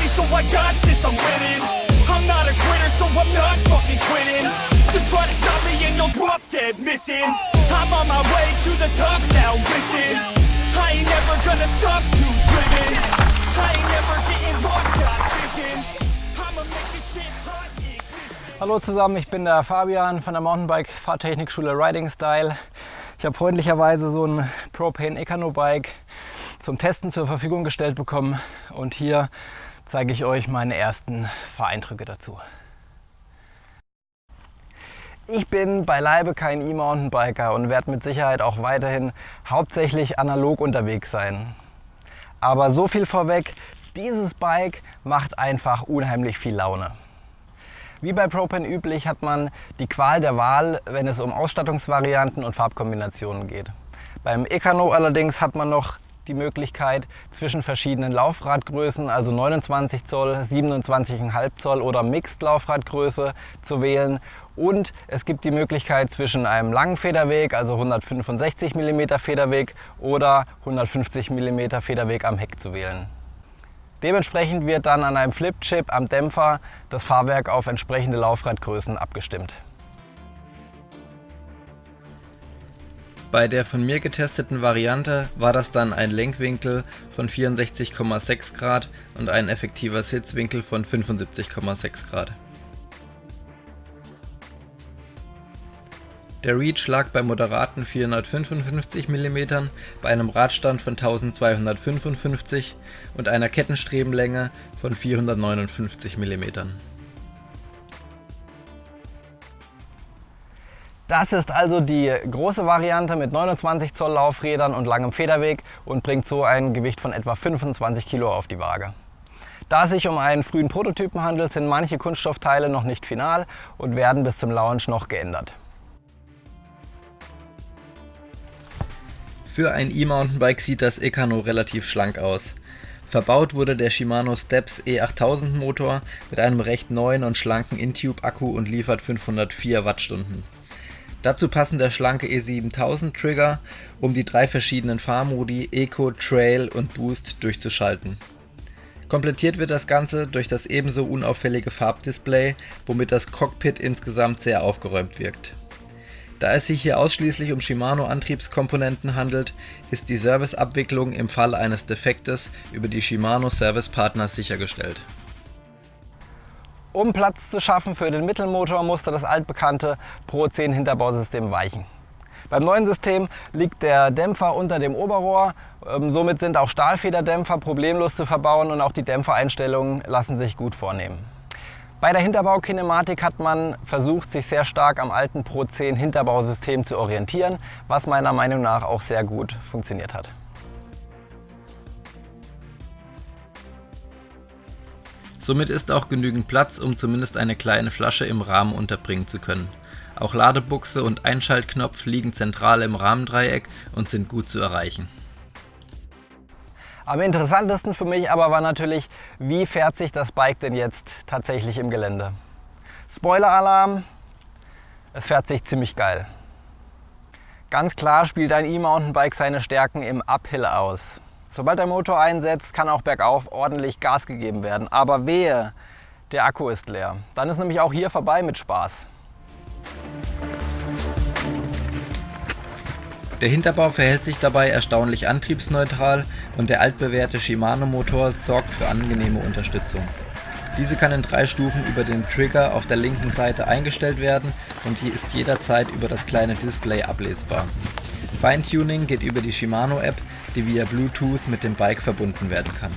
filthy, so I got this, I'm winning. I'm not a quitter, so I'm not fucking quitting. Just try to stop me and you'll drop dead missing. I'm on my way to the top now, listen. I ain't never gonna stop, too driven. I ain't never getting lost, got vision. I'ma make this shit Hallo zusammen, ich bin der Fabian von der Mountainbike-Fahrtechnikschule Riding Style. Ich habe freundlicherweise so ein Propane Ecano Bike zum Testen zur Verfügung gestellt bekommen und hier zeige ich euch meine ersten Fahreindrücke dazu. Ich bin beileibe kein E-Mountainbiker und werde mit Sicherheit auch weiterhin hauptsächlich analog unterwegs sein. Aber so viel vorweg, dieses Bike macht einfach unheimlich viel Laune. Wie bei Propane üblich hat man die Qual der Wahl, wenn es um Ausstattungsvarianten und Farbkombinationen geht. Beim Ecano allerdings hat man noch die Möglichkeit zwischen verschiedenen Laufradgrößen, also 29 Zoll, 27,5 Zoll oder Mixed Laufradgröße zu wählen. Und es gibt die Möglichkeit zwischen einem langen Federweg, also 165 mm Federweg oder 150 mm Federweg am Heck zu wählen. Dementsprechend wird dann an einem Flipchip am Dämpfer das Fahrwerk auf entsprechende Laufradgrößen abgestimmt. Bei der von mir getesteten Variante war das dann ein Lenkwinkel von 64,6 Grad und ein effektiver Sitzwinkel von 75,6 Grad. Der Reach lag bei moderaten 455 mm, bei einem Radstand von 1255 und einer Kettenstrebenlänge von 459 mm. Das ist also die große Variante mit 29 Zoll Laufrädern und langem Federweg und bringt so ein Gewicht von etwa 25 Kilo auf die Waage. Da es sich um einen frühen Prototypen handelt, sind manche Kunststoffteile noch nicht final und werden bis zum Launch noch geändert. Für ein E-Mountainbike sieht das Ecano relativ schlank aus. Verbaut wurde der Shimano Steps E8000 Motor mit einem recht neuen und schlanken Intube Akku und liefert 504 Wattstunden. Dazu passen der schlanke E7000 Trigger, um die drei verschiedenen Fahrmodi Eco, Trail und Boost durchzuschalten. Komplettiert wird das Ganze durch das ebenso unauffällige Farbdisplay, womit das Cockpit insgesamt sehr aufgeräumt wirkt. Da es sich hier ausschließlich um Shimano Antriebskomponenten handelt, ist die Serviceabwicklung im Fall eines Defektes über die Shimano Service Partners sichergestellt. Um Platz zu schaffen für den Mittelmotor musste das altbekannte Pro 10 Hinterbausystem weichen. Beim neuen System liegt der Dämpfer unter dem Oberrohr, ähm, somit sind auch Stahlfederdämpfer problemlos zu verbauen und auch die Dämpfereinstellungen lassen sich gut vornehmen. Bei der Hinterbaukinematik hat man versucht, sich sehr stark am alten Pro 10 Hinterbausystem zu orientieren, was meiner Meinung nach auch sehr gut funktioniert hat. Somit ist auch genügend Platz, um zumindest eine kleine Flasche im Rahmen unterbringen zu können. Auch Ladebuchse und Einschaltknopf liegen zentral im Rahmendreieck und sind gut zu erreichen. Am interessantesten für mich aber war natürlich, wie fährt sich das Bike denn jetzt tatsächlich im Gelände. Spoiler-Alarm, es fährt sich ziemlich geil. Ganz klar spielt ein E-Mountainbike seine Stärken im Uphill aus. Sobald der Motor einsetzt, kann auch bergauf ordentlich Gas gegeben werden. Aber wehe, der Akku ist leer. Dann ist nämlich auch hier vorbei mit Spaß. Der Hinterbau verhält sich dabei erstaunlich antriebsneutral und der altbewährte Shimano-Motor sorgt für angenehme Unterstützung. Diese kann in drei Stufen über den Trigger auf der linken Seite eingestellt werden und hier ist jederzeit über das kleine Display ablesbar. Feintuning geht über die Shimano-App, die via Bluetooth mit dem Bike verbunden werden kann.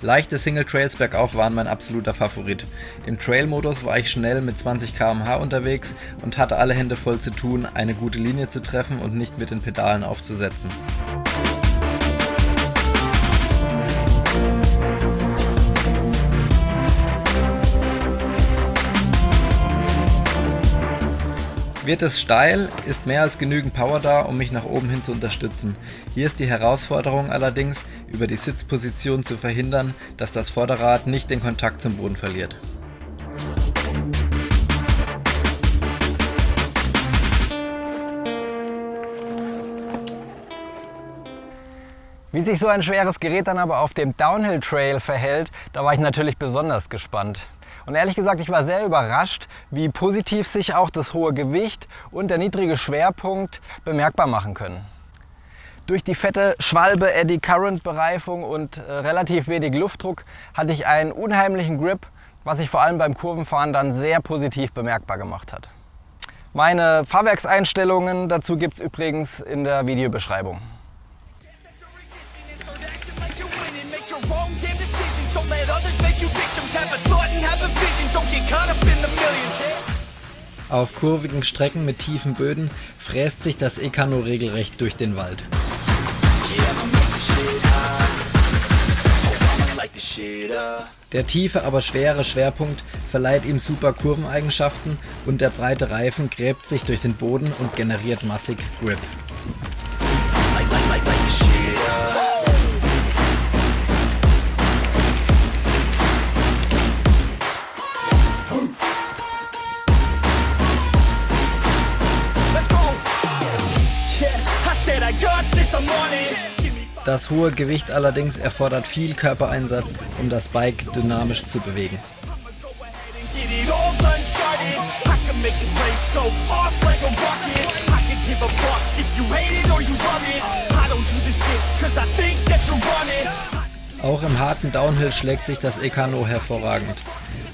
Leichte Single Trails bergauf waren mein absoluter Favorit. Im Trail-Modus war ich schnell mit 20 km/h unterwegs und hatte alle Hände voll zu tun, eine gute Linie zu treffen und nicht mit den Pedalen aufzusetzen. Wird es steil, ist mehr als genügend Power da, um mich nach oben hin zu unterstützen. Hier ist die Herausforderung allerdings, über die Sitzposition zu verhindern, dass das Vorderrad nicht den Kontakt zum Boden verliert. Wie sich so ein schweres Gerät dann aber auf dem Downhill Trail verhält, da war ich natürlich besonders gespannt. Und ehrlich gesagt, ich war sehr überrascht, wie positiv sich auch das hohe Gewicht und der niedrige Schwerpunkt bemerkbar machen können. Durch die fette Schwalbe Eddy Current Bereifung und äh, relativ wenig Luftdruck hatte ich einen unheimlichen Grip, was sich vor allem beim Kurvenfahren dann sehr positiv bemerkbar gemacht hat. Meine Fahrwerkseinstellungen dazu gibt es übrigens in der Videobeschreibung. Auf kurvigen Strecken mit tiefen Böden fräst sich das Ekano regelrecht durch den Wald. Der tiefe, aber schwere Schwerpunkt verleiht ihm super Kurveneigenschaften und der breite Reifen gräbt sich durch den Boden und generiert massig Grip. Das hohe Gewicht allerdings erfordert viel Körpereinsatz, um das Bike dynamisch zu bewegen. Auch im harten Downhill schlägt sich das Ekano hervorragend.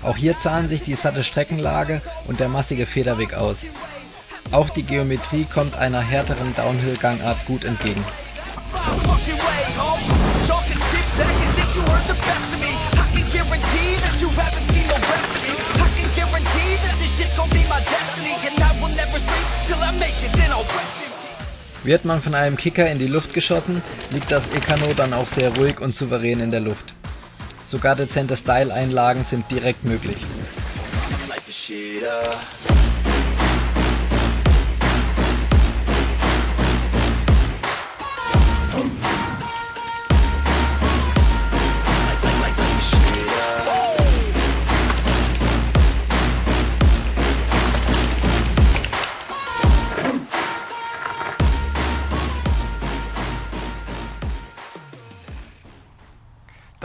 Auch hier zahlen sich die satte Streckenlage und der massige Federweg aus. Auch die Geometrie kommt einer härteren Downhill-Gangart gut entgegen. Wird man von einem Kicker in die Luft geschossen, liegt das Ekano dann auch sehr ruhig und souverän in der Luft. Sogar dezente Style-Einlagen sind direkt möglich.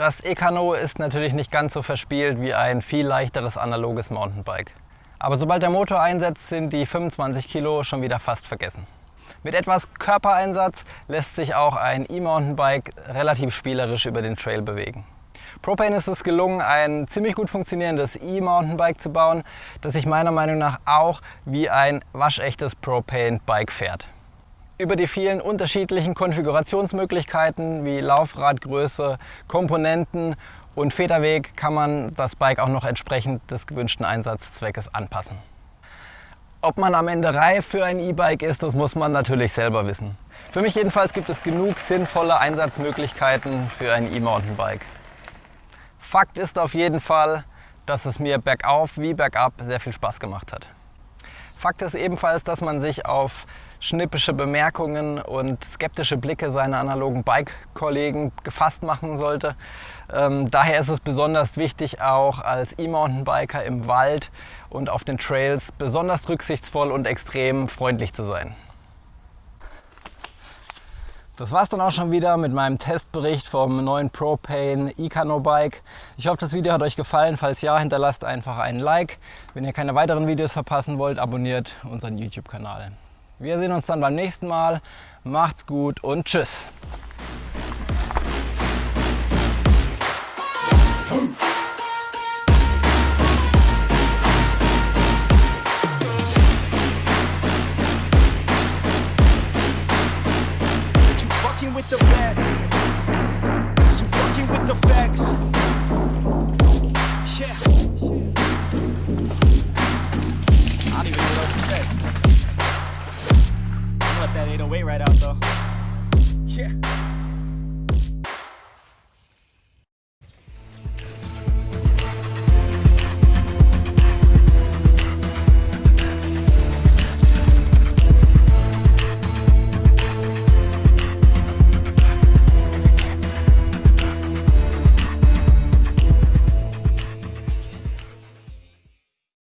Das Ekano ist natürlich nicht ganz so verspielt wie ein viel leichteres analoges Mountainbike. Aber sobald der Motor einsetzt, sind die 25 Kilo schon wieder fast vergessen. Mit etwas Körpereinsatz lässt sich auch ein E-Mountainbike relativ spielerisch über den Trail bewegen. Propane ist es gelungen, ein ziemlich gut funktionierendes E-Mountainbike zu bauen, das sich meiner Meinung nach auch wie ein waschechtes Propane-Bike fährt. Über die vielen unterschiedlichen Konfigurationsmöglichkeiten wie Laufradgröße, Komponenten und Federweg kann man das Bike auch noch entsprechend des gewünschten Einsatzzweckes anpassen. Ob man am Ende reif für ein E-Bike ist, das muss man natürlich selber wissen. Für mich jedenfalls gibt es genug sinnvolle Einsatzmöglichkeiten für ein E-Mountainbike. Fakt ist auf jeden Fall, dass es mir bergauf wie bergab sehr viel Spaß gemacht hat. Fakt ist ebenfalls, dass man sich auf schnippische Bemerkungen und skeptische Blicke seiner analogen Bike-Kollegen gefasst machen sollte. Ähm, daher ist es besonders wichtig, auch als E-Mountainbiker im Wald und auf den Trails besonders rücksichtsvoll und extrem freundlich zu sein. Das war es dann auch schon wieder mit meinem Testbericht vom neuen Propane Icano Bike. Ich hoffe, das Video hat euch gefallen. Falls ja, hinterlasst einfach einen Like. Wenn ihr keine weiteren Videos verpassen wollt, abonniert unseren YouTube-Kanal. Wir sehen uns dann beim nächsten Mal. Macht's gut und tschüss. with that 808 right out though. Yeah.